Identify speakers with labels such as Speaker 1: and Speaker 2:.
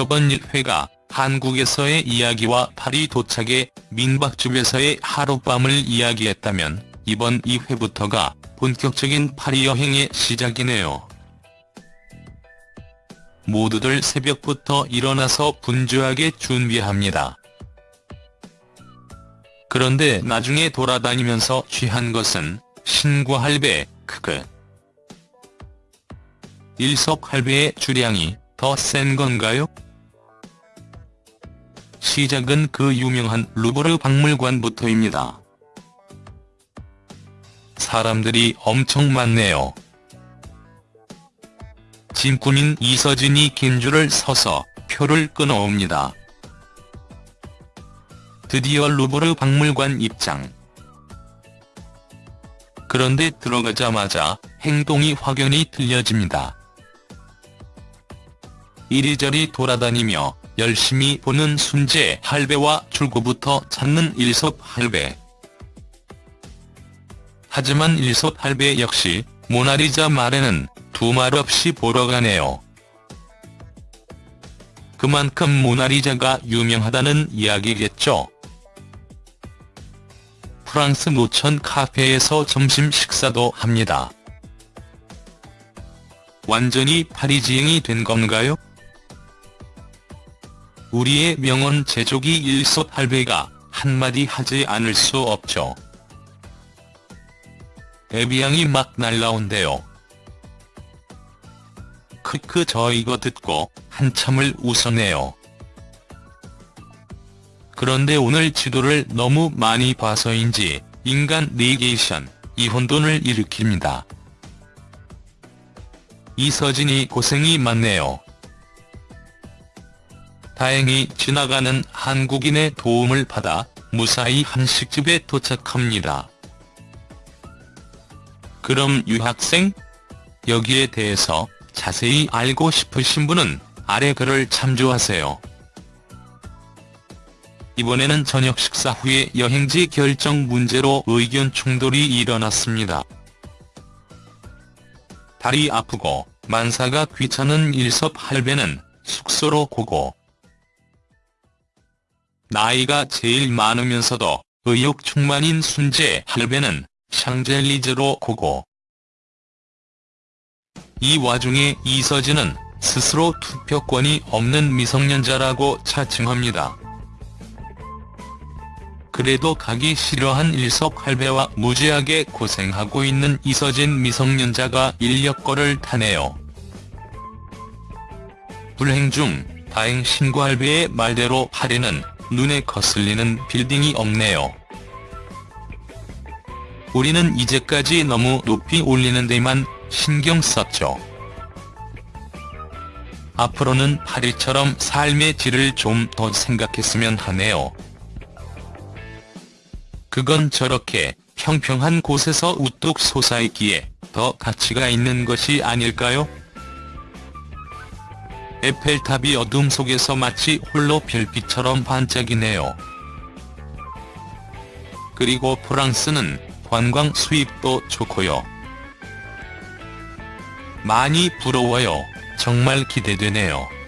Speaker 1: 저번 1회가 한국에서의 이야기와 파리 도착에 민박집에서의 하룻밤을 이야기했다면 이번 2회부터가 본격적인 파리 여행의 시작이네요. 모두들 새벽부터 일어나서 분주하게 준비합니다. 그런데 나중에 돌아다니면서 취한 것은 신과 할배, 크크. 일석 할배의 주량이 더 센 건가요? 시작은 그 유명한 루브르 박물관부터입니다. 사람들이 엄청 많네요. 짐꾼인 이서진이 긴 줄을 서서 표를 끊어옵니다. 드디어 루브르 박물관 입장. 그런데 들어가자마자 행동이 확연히 틀려집니다. 이리저리 돌아다니며 열심히 보는 순재 할배와 출구부터 찾는 일섭 할배. 하지만 일섭 할배 역시 모나리자 말에는 두 말 없이 보러 가네요. 그만큼 모나리자가 유명하다는 이야기겠죠. 프랑스 노천 카페에서 점심 식사도 합니다. 완전히 파리지행이 된 건가요? 우리의 명언 제조기 일섭 할배가 한마디 하지 않을 수 없죠. 애비양이 막 날라온대요. 크크 저 이거 듣고 한참을 웃어내요. 그런데 오늘 지도를 너무 많이 봐서인지 인간 네게이션, 이혼돈을 일으킵니다. 이서진이 고생이 많네요. 다행히 지나가는 한국인의 도움을 받아 무사히 한식집에 도착합니다. 그럼 유학생? 여기에 대해서 자세히 알고 싶으신 분은 아래 글을 참조하세요. 이번에는 저녁 식사 후에 여행지 결정 문제로 의견 충돌이 일어났습니다. 다리 아프고 만사가 귀찮은 일섭 할배는 숙소로 고고. 나이가 제일 많으면서도 의욕 충만인 순재 할배는 샹젤리제로 고고. 이 와중에 이서진은 스스로 투표권이 없는 미성년자라고 차칭합니다. 그래도 가기 싫어한 일석 할배와 무지하게 고생하고 있는 이서진 미성년자가 인력거를 타네요. 불행 중 다행 신고 할배의 말대로 파리는 눈에 거슬리는 빌딩이 없네요. 우리는 이제까지 너무 높이 올리는 데만 신경 썼죠. 앞으로는 파리처럼 삶의 질을 좀 더 생각했으면 하네요. 그건 저렇게 평평한 곳에서 우뚝 솟아있기에 더 가치가 있는 것이 아닐까요? 에펠탑이 어둠 속에서 마치 홀로 별빛처럼 반짝이네요. 그리고 프랑스는 관광 수입도 좋고요. 많이 부러워요. 정말 기대되네요.